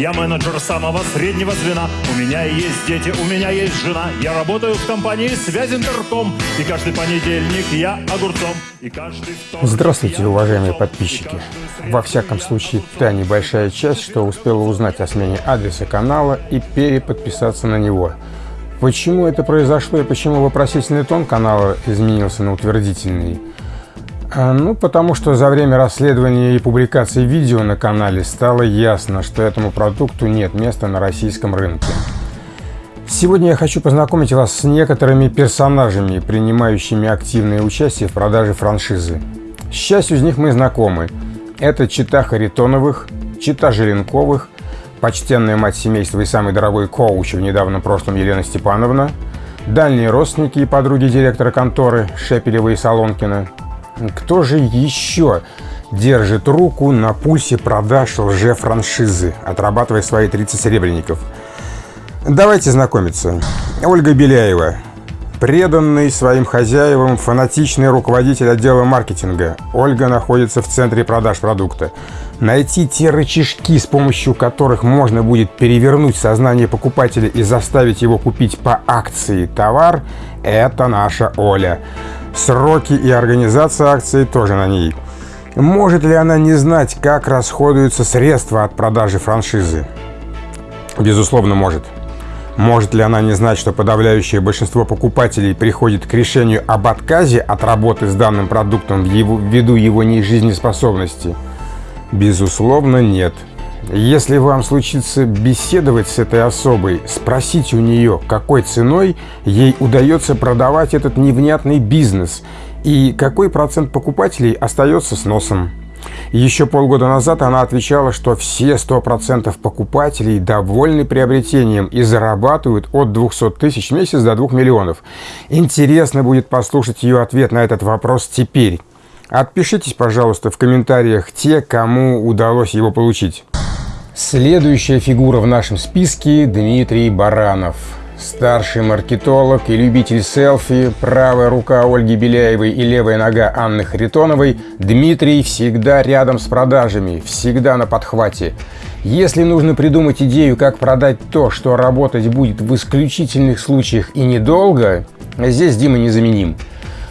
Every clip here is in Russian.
Я менеджер самого среднего звена. У меня есть дети, у меня есть жена. Я работаю в компании «Связь Интерком». И каждый понедельник я огурцом. И каждый Здравствуйте, уважаемые подписчики. Во всяком случае, та небольшая часть, что успела узнать о смене адреса канала и переподписаться на него. Почему это произошло и почему вопросительный тон канала изменился на утвердительный? А, ну, потому что за время расследования и публикации видео на канале стало ясно, что этому продукту нет места на российском рынке. Сегодня я хочу познакомить вас с некоторыми персонажами, принимающими активное участие в продаже франшизы. С частью из них мы знакомы. Это Чита Харитоновых, Чита Желенковых, почтенная мать семейства и самый дорогой коуч в недавнем прошлом Елена Степановна, дальние родственники и подруги директора конторы Шепелева и Солонкина, кто же еще держит руку на пульсе продаж лже-франшизы, отрабатывая свои 30 серебряников? Давайте знакомиться. Ольга Беляева. Преданный своим хозяевам, фанатичный руководитель отдела маркетинга. Ольга находится в центре продаж продукта. Найти те рычажки, с помощью которых можно будет перевернуть сознание покупателя и заставить его купить по акции товар, это наша Оля. Сроки и организация акции тоже на ней. Может ли она не знать, как расходуются средства от продажи франшизы? Безусловно, может. Может ли она не знать, что подавляющее большинство покупателей приходит к решению об отказе от работы с данным продуктом ввиду его нежизнеспособности? Безусловно, нет. Если вам случится беседовать с этой особой, спросите у нее, какой ценой ей удается продавать этот невнятный бизнес и какой процент покупателей остается с носом. Еще полгода назад она отвечала, что все 100% покупателей довольны приобретением и зарабатывают от 200 тысяч в месяц до 2 миллионов. Интересно будет послушать ее ответ на этот вопрос теперь. Отпишитесь, пожалуйста, в комментариях те, кому удалось его получить. Следующая фигура в нашем списке – Дмитрий Баранов. Старший маркетолог и любитель селфи, правая рука Ольги Беляевой и левая нога Анны Харитоновой, Дмитрий всегда рядом с продажами, всегда на подхвате. Если нужно придумать идею, как продать то, что работать будет в исключительных случаях и недолго, здесь Дима незаменим.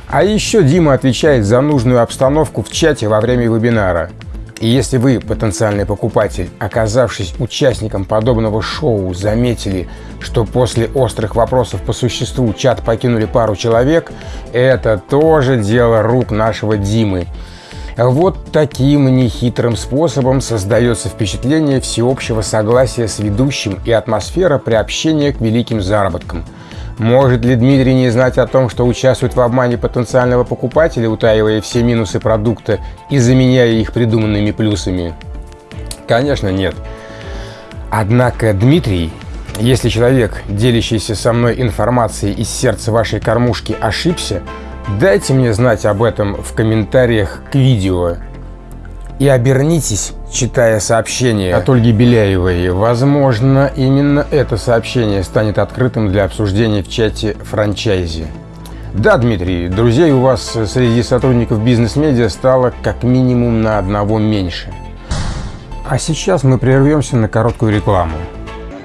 А еще Дима отвечает за нужную обстановку в чате во время вебинара. И если вы, потенциальный покупатель, оказавшись участником подобного шоу, заметили, что после острых вопросов по существу чат покинули пару человек, это тоже дело рук нашего Димы. Вот таким нехитрым способом создается впечатление всеобщего согласия с ведущим и атмосфера приобщения к великим заработкам – может ли Дмитрий не знать о том, что участвует в обмане потенциального покупателя, утаивая все минусы продукта и заменяя их придуманными плюсами? Конечно, нет. Однако Дмитрий, если человек, делящийся со мной информацией из сердца вашей кормушки, ошибся, дайте мне знать об этом в комментариях к видео. И обернитесь читая сообщение от Ольги Беляевой. Возможно, именно это сообщение станет открытым для обсуждения в чате франчайзи. Да, Дмитрий, друзей у вас среди сотрудников бизнес-медиа стало как минимум на одного меньше. А сейчас мы прервемся на короткую рекламу.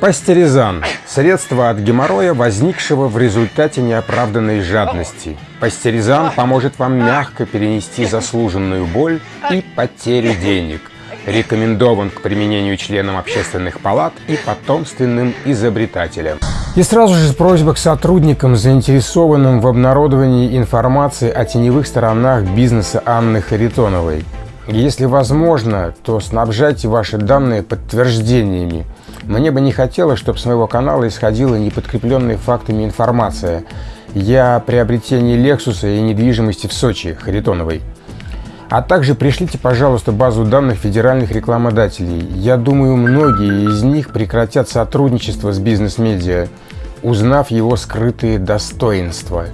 Пастеризан – средство от геморроя, возникшего в результате неоправданной жадности. Пастеризан поможет вам мягко перенести заслуженную боль и потерю денег рекомендован к применению членам общественных палат и потомственным изобретателям. И сразу же просьба к сотрудникам, заинтересованным в обнародовании информации о теневых сторонах бизнеса Анны Харитоновой. Если возможно, то снабжайте ваши данные подтверждениями. Мне бы не хотелось, чтобы с моего канала исходила неподкрепленная фактами информация. Я о приобретении Лексуса и недвижимости в Сочи Харитоновой. А также пришлите, пожалуйста, базу данных федеральных рекламодателей. Я думаю, многие из них прекратят сотрудничество с бизнес-медиа, узнав его скрытые достоинства.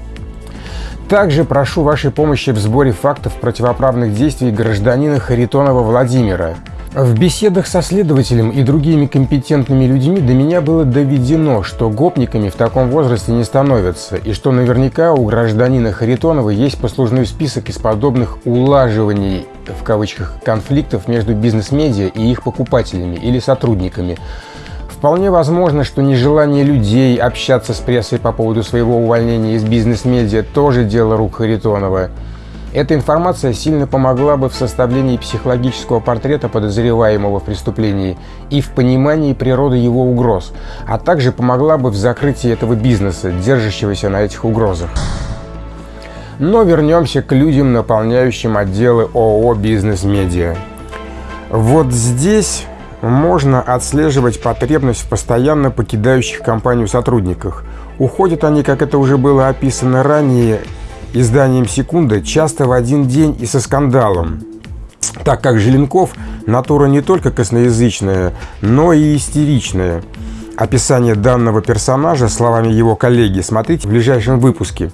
Также прошу вашей помощи в сборе фактов противоправных действий гражданина Харитонова Владимира – в беседах со следователем и другими компетентными людьми до меня было доведено, что гопниками в таком возрасте не становятся, и что наверняка у гражданина Харитонова есть послужной список из подобных улаживаний в кавычках, конфликтов между бизнес-медиа и их покупателями или сотрудниками. Вполне возможно, что нежелание людей общаться с прессой по поводу своего увольнения из бизнес-медиа тоже дело рук Харитонова. Эта информация сильно помогла бы в составлении психологического портрета подозреваемого в преступлении и в понимании природы его угроз, а также помогла бы в закрытии этого бизнеса, держащегося на этих угрозах. Но вернемся к людям, наполняющим отделы ООО «Бизнес-медиа». Вот здесь можно отслеживать потребность в постоянно покидающих компанию сотрудниках. Уходят они, как это уже было описано ранее, изданием «Секунда» часто в один день и со скандалом, так как Желенков – натура не только косноязычная, но и истеричная. Описание данного персонажа словами его коллеги смотрите в ближайшем выпуске.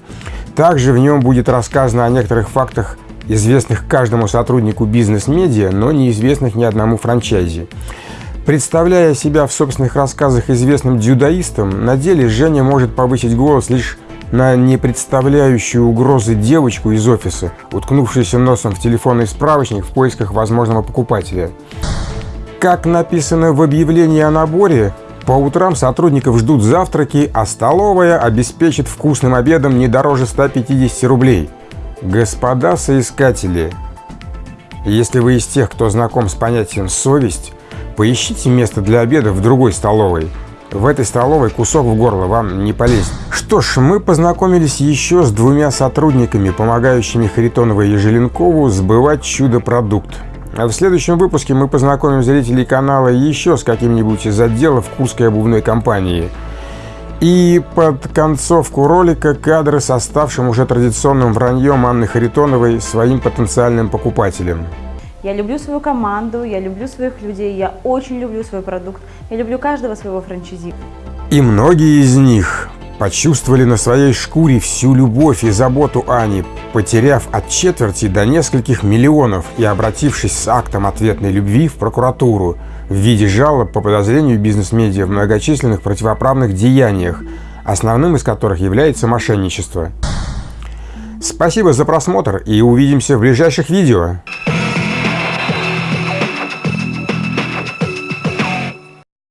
Также в нем будет рассказано о некоторых фактах, известных каждому сотруднику бизнес-медиа, но неизвестных ни одному франчайзе. Представляя себя в собственных рассказах известным дзюдоистом, на деле Женя может повысить голос лишь на не представляющую угрозы девочку из офиса, уткнувшуюся носом в телефонный справочник в поисках возможного покупателя. Как написано в объявлении о наборе, по утрам сотрудников ждут завтраки, а столовая обеспечит вкусным обедом не дороже 150 рублей. Господа соискатели, если вы из тех, кто знаком с понятием «совесть», поищите место для обеда в другой столовой. В этой столовой кусок в горло вам не полезет. Что ж, мы познакомились еще с двумя сотрудниками, помогающими Харитонову и Желенкову сбывать чудо-продукт. А в следующем выпуске мы познакомим зрителей канала еще с каким-нибудь из отделов Курской обувной компании. И под концовку ролика кадры с оставшим уже традиционным враньем Анны Харитоновой своим потенциальным покупателям. Я люблю свою команду, я люблю своих людей, я очень люблю свой продукт, я люблю каждого своего франчайзи. И многие из них почувствовали на своей шкуре всю любовь и заботу Ани, потеряв от четверти до нескольких миллионов и обратившись с актом ответной любви в прокуратуру в виде жалоб по подозрению бизнес-медиа в многочисленных противоправных деяниях, основным из которых является мошенничество. Спасибо за просмотр и увидимся в ближайших видео.